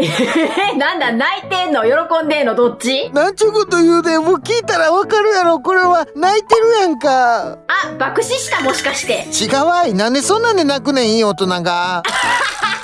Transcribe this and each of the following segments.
え、なんだ、泣いてんの？喜んでんの？どっち？なんちゅうこと言うで、もう聞いたらわかるやろ。これは泣いてるやんか。あ、爆死した？もしかして。違うわい。なんでそんなんで泣くねん、いい大人が。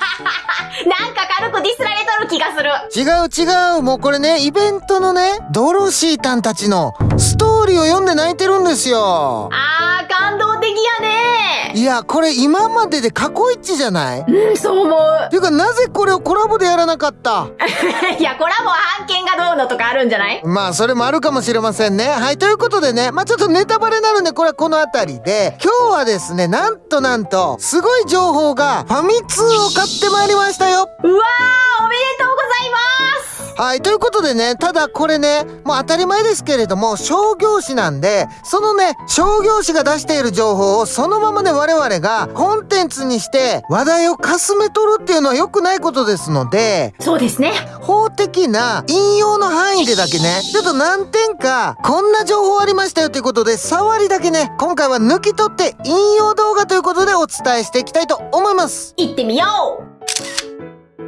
なんか軽くディスられとる気がする。違う違う。もうこれね、イベントのね、ドロシーたんたちのストーリーを読んで泣いてるんですよ。あー、感動的やねいや、これ今までで過去一じゃない？うん、そう思う。ていうか、なぜこれをコラボでやらなかった？いや、コラボは案件がどうのとかあるんじゃない？まあ、それもあるかもしれませんね。はい、ということでね、まあちょっとネタバレになるんで、これはこの辺りで、今日はですね、なんとなんと、すごい情報が、ファミ通を買ってまいりましたようわー、おめでとうございますはい、ということでね、ただこれね、もう当たり前ですけれども、商業誌なんで、そのね、商業誌が出している情報をそのままね、我々がコンテンツにして話題をかすめ取るっていうのは良くないことですので、そうですね。法的な引用の範囲でだけね、ちょっと何点か、こんな情報ありましたよということで、触りだけね、今回は抜き取って引用動画ということでお伝えしていきたいと思います。行ってみよう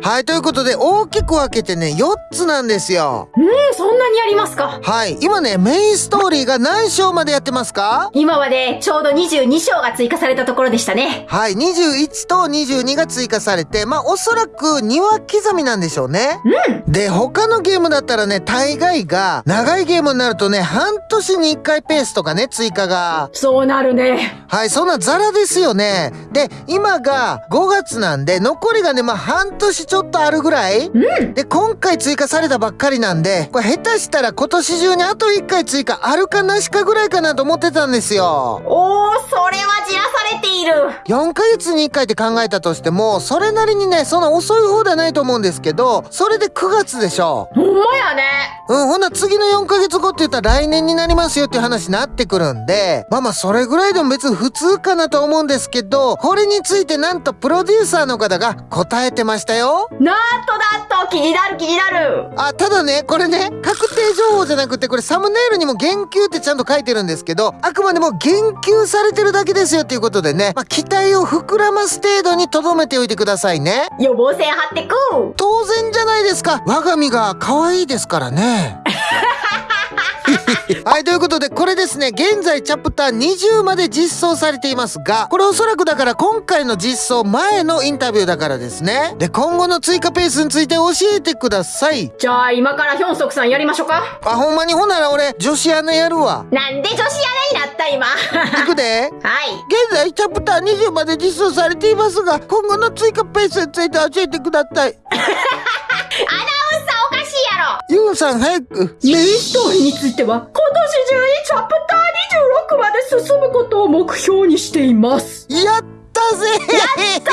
はい、ということで大きく分けてね、4つなんですよ。うん、そんなにありますか？はい。今ね、メインストーリーが何章までやってますか？今までちょうど22章が追加されたところでしたね。はい。21と22が追加されて、まあ、おそらく2話刻みなんでしょうね。うん。で、他のゲームだったらね、大概が、長いゲームになるとね、半年に1回ペースとかね、追加が。そうなるね。はい、そんなザラですよね。で、今が5月なんで、残りがね、まあ、半年ちょっとあるぐらい？うん。で、今回追加されたばっかりなんで、これ下手したら今年中にあと1回追加あるかなしかぐらいかなと思ってたんですよ。おー、それはじらされている。4ヶ月に1回って考えたとしても、それなりにね、そんな遅い方ではないと思うんですけど、それで9月でしょ。ほんまやね。うん、ほんなら次の4ヶ月後って言ったら来年になりますよっていう話になってくるんで、まあまあそれぐらいでも別に普通かなと思うんですけど、これについてなんとプロデューサーの方が答えてましたよ。なんとなんと気になる気になる。あ、ただね、これね、確定情報じゃなくて、これサムネイルにも言及ってちゃんと書いてるんですけど、あくまでも言及されてるだけですよっていうことでね、まあ期待を膨らます程度に留めておいてくださいね。予防線張ってく。当然じゃないですか。我が身が可愛いですからね。はい、ということで、これですね、現在チャプター20まで実装されていますが、これおそらくだから今回の実装前のインタビューだからですね。で、今後の追加ペースについて教えてください。じゃあ今からヒョンソクさんやりましょうか。あ、ほんまにほんなら俺、女子アナやるわ。なんで女子アナになった今？はいくで。い。現在チャプター20まで実装されていますが、今後の追加ペースについて教えてください。ア ナユウさん早く。メインストーリーについては今年中にチャプター26まで進むことを目標にしています。やったぜやった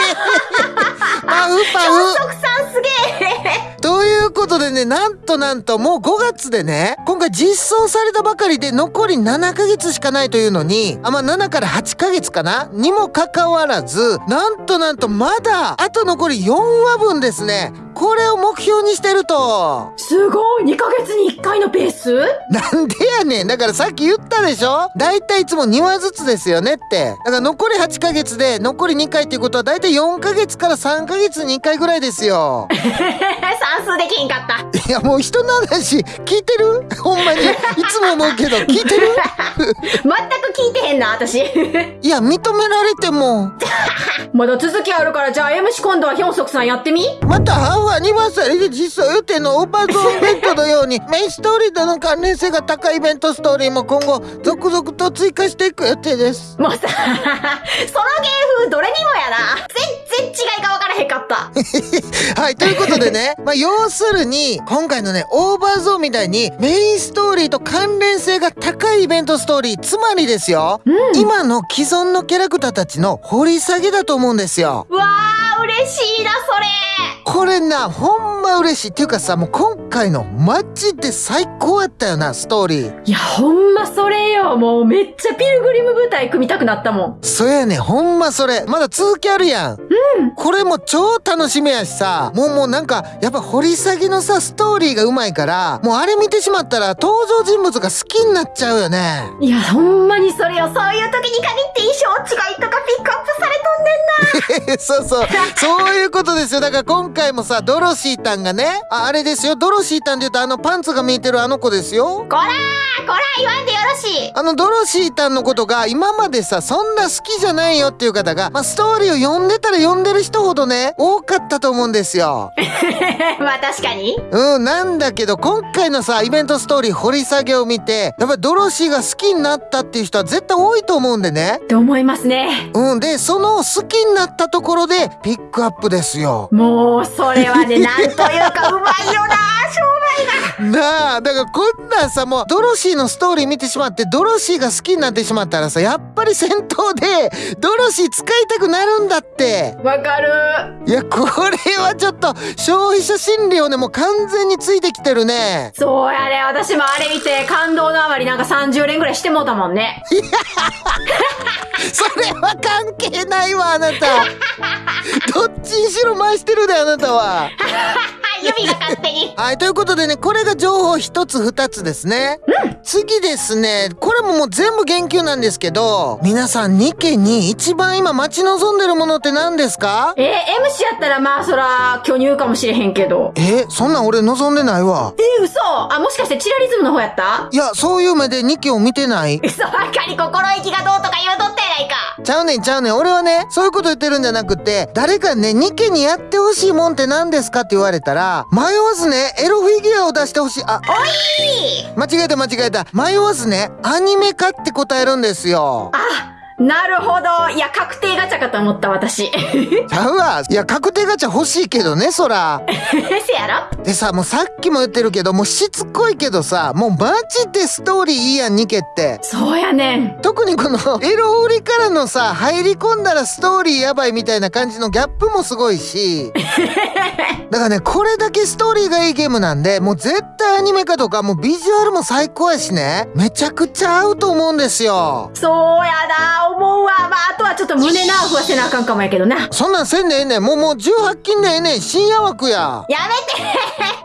パフパヒョンフソクさんすげえ。ということでね、なんとなんともう5月でね、今回実装されたばかりで残り7ヶ月しかないというのに、あ、まあ7から8ヶ月かな？にもかかわらず、なんとなんとまだ、あと残り4話分ですね。これを目標にしてると。すごい !2 ヶ月に1回のペース？なんでやねん。だからさっき言ったでしょ？だいたいいつも2話ずつですよねって。だから残り8ヶ月で残り2回っていうことはだいたい4ヶ月から3ヶ月に1回ぐらいですよ。算数できんかった。いやもう人の話聞いてる？ほんまに。いつも思うけど 聞いてる？全く聞いてへんな、私。いや認められても。まだ続きあるから、じゃあ MC 今度はヒョンソクさんやってみ？またハーフアニバーサリーで実装予定のオーバーゾーンイベントのようにメインストーリーとの関連性が高いイベントストーリーも今後続々と追加していく予定です。もうさ、その芸風どれにもやな。全然違いが分からへんかった。はい、ということでね、まあ、要するに、今回のね、オーバーゾーンみたいに、メインストーリーと関連性が高いイベントストーリー、つまりですよ、今の既存のキャラクターたちの掘り下げだと思うんですよ。うわー、嬉しいな、それ。これな、ほんま嬉しい。っていうかさ、もう今回のマジで最高やったよな、ストーリー。いや、ほんまそれよ。もうめっちゃピルグリム舞台組みたくなったもん。そやねほんまそれ。まだ続きあるやん。うん。これも超楽しみやしさ、もうもうなんか、やっぱ掘り下げのさ、ストーリーがうまいから、もうあれ見てしまったら登場人物が好きになっちゃうよね。いや、ほんまにそれよ。そういう時に限って衣装違いとかピックアップされとんねんな。そうそう。そういうことですよ。だから今回もさ、ドロシータンがね、ああれですよ。ドロシータンで言うとあのパンツが見えてるあの子ですよ。こらーこら言わんでよろしいあのドロシータンのことが今までさ、そんな好きじゃないよっていう方が、まあ、ストーリーを読んでたら読んでる人ほどね、多かったと思うんですよ。まあ確かに。うん、なんだけど今回のさ、イベントストーリー掘り下げを見て、やっぱりドロシーが好きになったっていう人は絶対多いと思うんでね。と思いますね。うん、で、その好きになっったところでピックアップですよ。もう、それはね、なんというかうまいよな、商売が。なあ、だからこんなんさ、もうドロシーのストーリー見てしまって、ドロシーが好きになってしまったらさ、やっぱり戦闘で、ドロシー使いたくなるんだって。わかる。いや、これはちょっと、消費者心理をね、もう完全についてきてるね。そうやね、私もあれ見て、感動のあまりなんか30連ぐらいしてもうたもんね。いやそれは関係ないわ、あなた。どっちにしろ回してるで、あなたは。指が勝手に。はい、ということでね、これが情報一つ二つですね。うん。次ですね、これももう全部言及なんですけど、皆さんニケに一番今待ち望んでるものって何ですか？えー、M 氏やったらまあそら、巨乳かもしれへんけど。えそんなん俺望んでないわ。えー、嘘あ、もしかしてチラリズムの方やった？いや、そういう目でニケを見てない嘘ばっかり心意気がどうとか言うとったやないか。ちゃうねんちゃうねん。俺はね、そういうこと言ってるんじゃなくて、誰かね、ニケにやってほしいもんって何ですかって言われたら、迷わずね、エロフィギュアを出してほしい。あ、おい間違えた間違えた。迷わずね、アニメ化って答えるんですよ。あなるほど。いや、確定ガチャかと思った、私。ちゃうわ。いや、確定ガチャ欲しいけどね、そら。せやろ？でさ、もうさっきも言ってるけど、もうしつこいけどさ、もうマジでストーリーいいやん、ニケって。そうやねん。特にこの、エロ売りからのさ、入り込んだらストーリーやばいみたいな感じのギャップもすごいし。だからね、これだけストーリーがいいゲームなんで、もう絶対アニメ化とか、もうビジュアルも最高やしね。めちゃくちゃ合うと思うんですよ。そうやな思うわ。まあ、あとはちょっと胸ナーフはせなあかんかもやけどな。そんなんせんでええねん。もうもう18金でええねん。深夜枠や。やめて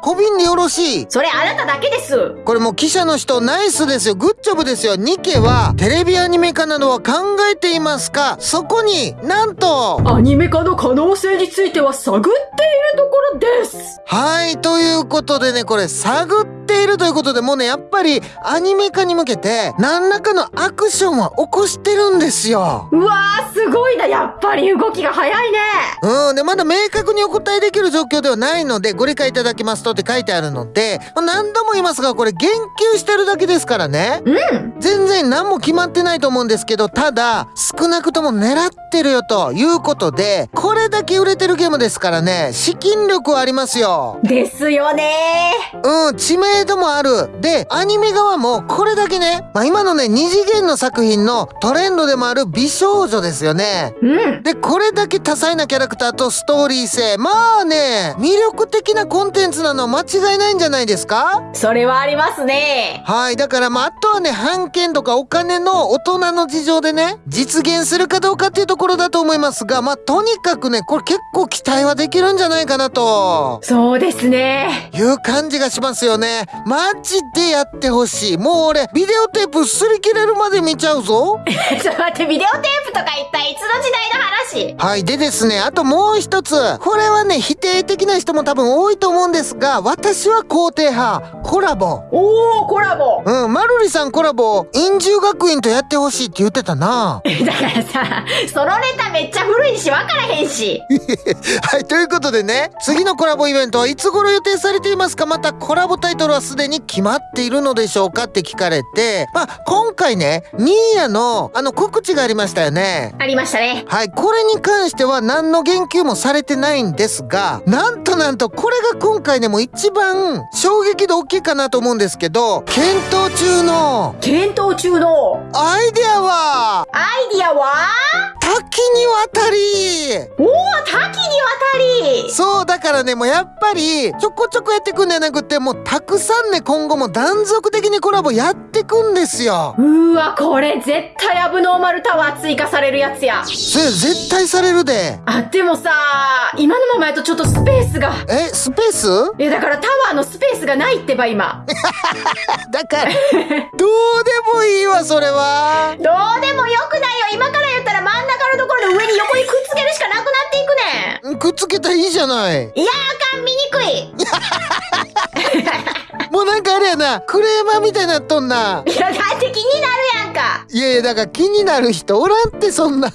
小瓶でよろしい。それあなただけです。これもう記者の人ナイスですよ。グッジョブですよ。ニケはテレビアニメ化などは考えていますか？そこになんとアニメ化の可能性については探っているところです。はい。ということでね、これ探っているということでもうね、やっぱりアニメ化に向けて何らかのアクションは起こしてるんですよ。うわー、すごいな。やっぱり動きが早いね。うん。で、まだ明確にお答えできる状況ではないので、ご理解いただきますとって書いてあるので、何度も言いますが、これ言及してるだけですからね。うん。全然何も決まってないと思うんですけど、ただ、少なくとも狙ってるよということで、これだけ売れてるゲームですからね、資金力はありますよ。ですよねうん、知名度もある。で、アニメ側もこれだけね、まあ、今のね、二次元の作品のトレンドでもある美少女ですよね。うん。で、これだけ多彩なキャラクターとストーリー性。まあね、魅力的なコンテンツなのは間違いないんじゃないですか？それはありますね。はい。だからまあ、あとはね、版権とかお金の大人の事情でね、実現するかどうかっていうところだと思いますが、まあ、とにかくね、これ結構期待はできるんじゃないかなと。そうですね。いう感じがしますよね。マジでやってほしい。もう俺、ビデオテープ擦り切れるまで見ちゃうぞ。ちょっと待って、ビデオテープとか一体いつの時代の話？はい。でですね、あともう一つ。これはね、否定的な人も多分多いと思うんですが、私は肯定派。コラボ。おー、コラボ。うん、まるりさんコラボ、陰獣学院とやってほしいって言ってたな。だからさ、そのネタめっちゃ古いし分からへんし。はい、ということでね、次のコラボイベントはいつ頃予定されていますか？またコラボタイトルははすでに決まっているのでしょうかって聞かれて、まあ、今回ね、ニーヤのあの告知がありましたよね。ありましたね。はい、これに関しては何の言及もされてないんですが、なんとなんとこれが今回ねもう一番衝撃度大きいかなと思うんですけど、検討中の検討中のアイデアは？アイディアは？多岐にわたりおお、多岐にわたりそうだからねもうやっぱりちょこちょこやってくんじゃなくてもうたくさんね今後も断続的にコラボやってくんですようーわ、これ絶対アブノーマルタワー追加されるやつや。それ絶対されるであ、でもさ、今のままやとちょっとスペースが。えスペース？いや、だからタワーのスペースがないってば今。だからどうでもいいわそれはどうでもよくないよ。今から言ったら真ん中のところの上に横にくっつけるしかなくなっていくねん。くっつけたらいいじゃないいや、あかん、見にくい。もうなんかあれやなクレーマーみたいになっとんないや、だって気になるやんか。いやいやだから気になる人おらんってそんないや、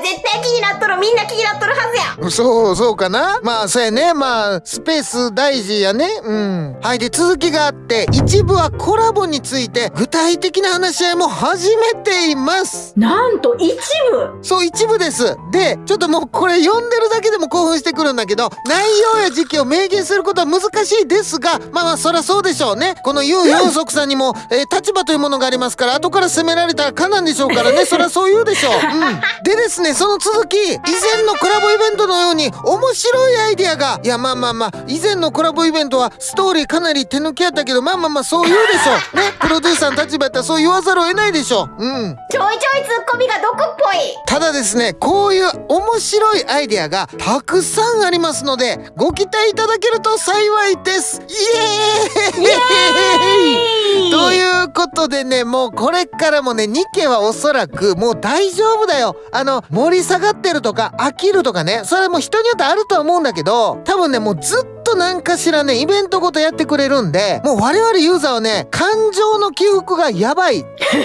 絶対気になっとる。みんな気になっとるはずや。そうそうかなまあそうやねまあスペース大事やねうんはいで続きがあって一部はコラボについて具体的な話し合いも始めていますなんと一部？そう一部ですでちょっともうこれ読んでるだけでも興奮してくるんだけど内容や時期を明言することは難しいですがまあまあそりゃそうでしょうね。このユウ・ヨンソクさんにも、えー立場というものがありますから後から責められたらかなんでしょうからね。そりゃそう言うでしょう、うん、でですねその続き以前のコラボイベントのように面白いアイディアがいやまあまあまあ以前のコラボイベントはストーリーかなり手抜きやったけどまあまあまあそう言うでしょう。ね。プロデューサーの立場やったらそう言わざるを得ないでしょう。うん。ちょいちょいツッコミが毒っぽい。ただですねこういう面白いアイデアがたくさんありますのでご期待いただけると幸いです。イエーイということでねもうこれからもねニケはおそらくもう大丈夫だよ。あの盛り下がってるとか飽きるとかねそれも人によってあるとは思うんだけど多分ねもうずっと何かしらねイベントごとやってくれるんでもう我々ユーザーはね感情の起伏がやばいそう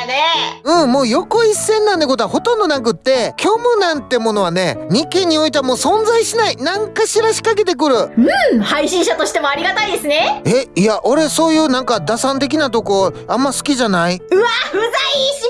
やね。うん、もう横一線なんてことはほとんどなくって、虚無なんてものはね、2件においてはもう存在しない。なんかしら仕掛けてくる。うん、配信者としてもありがたいですね。え、いや、俺そういうなんか打算的なとこ、あんま好きじゃない？うわ、うざいし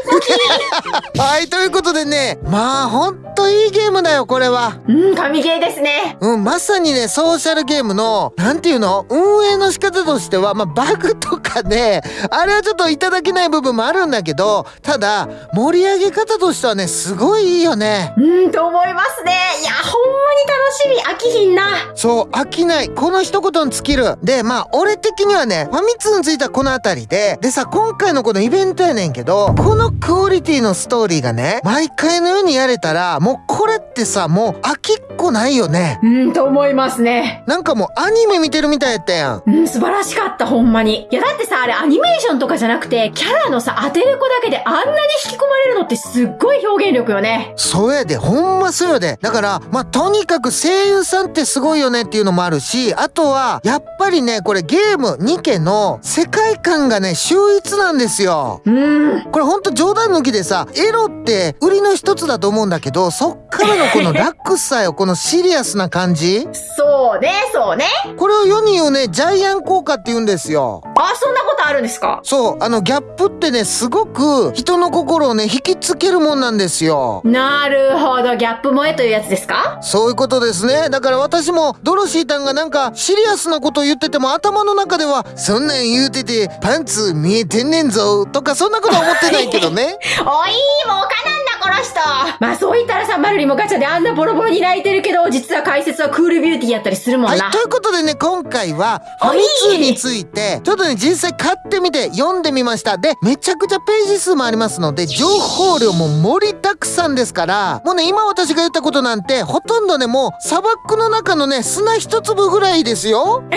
っぽき。はい、ということでね、まあほんといいゲームだよ、これは。うん、神ゲーですね。うん、まさにね、ソーシャルゲームの、なんていうの？運営の仕方としては、まあ、バグとかね、あれはちょっといただけない部分もあるんだけど、ただ、盛り上げ方としてはね、すごいいいよね。うん、と思いますね。いや、ほんまに楽しみ。飽きひんな。そう、飽きない。この一言に尽きる。で、まあ、俺的にはね、ファミ通についたこの辺りで、でさ、今回のこのイベントやねんけど、このクオリティのストーリーがね、毎回のようにやれたら、もうこれってさ、もう飽きっこないよね。うん、と思いますね。なんかもうアニメ見てるみたいやったやん。うん、素晴らしかった、ほんまに。いや、だってさ、あれアニメーションとかじゃなくて、キャラのさ、当てる子だけであんなに引き込まれるのってすっごい表現力よね。そうやで、ほんまそうやで。だから、まあ、とにかく声優さんってすごいよねっていうのもあるし、あとは、やっぱりね、これゲーム2家の世界観がね、秀逸なんですよ。うん。これほんと冗談抜きでさ、エロって売りの一つだと思うんだけど、そっからのこのラックスさよ、このシリアスな感じ？そうね、そうね。これを世に言うね、ジャイアン効果って言うんですよ。あ、そんなことあるんですか？そう、あのギャップってね、すごく人の心をね、引きつけるもんなんですよ。なるほど、ギャップ萌えというやつですか？そういうことですね。だから私も、ドロシーたんがなんかシリアスなこと言ってても頭の中では、そんなん言うててパンツ見えてんねんぞ、とかそんなことは思ってないけどね。おい、もうかなんだ、この人。まあ、そう言ったらさ、マルリもガチャであんなボロボロに泣いてるけど、実は解説はクールビューティーやったりするもんな。はい、ということでね、今回は、ファミ通について、ちょっとね、実際買ってみて読んでみました。で、めちゃくちゃページ数もありますので、情報量も盛りだくさんですから、もうね、今私が言ったことなんて、ほとんどね、もう砂漠の中のね、砂一粒ぐらいですよ。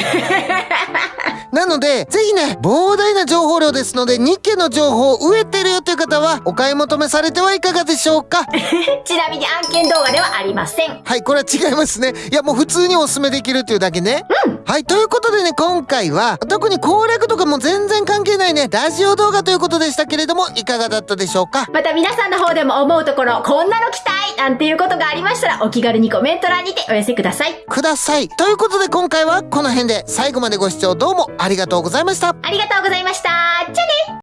なので、ぜひね、膨大な情報量ですので、2家の情報を植えてるよという方は、お買い求めされてはいかがでしょうか ちなみに案件動画ではありません。はい、これは違いますね。いや、もう普通におすすめできるっていうだけね。はい。はい、ということでね、今回は、特に攻略とかも全然関係ないね、ラジオ動画ということでしたけれども、いかがだったでしょうか？また皆さんの方でも思うところ、こんなの期待なんていうことがありましたら、お気軽にコメント欄にてお寄せください。ください。ということで今回はこの辺で最後までご視聴どうもありがとうございました。ありがとうございました。じゃあね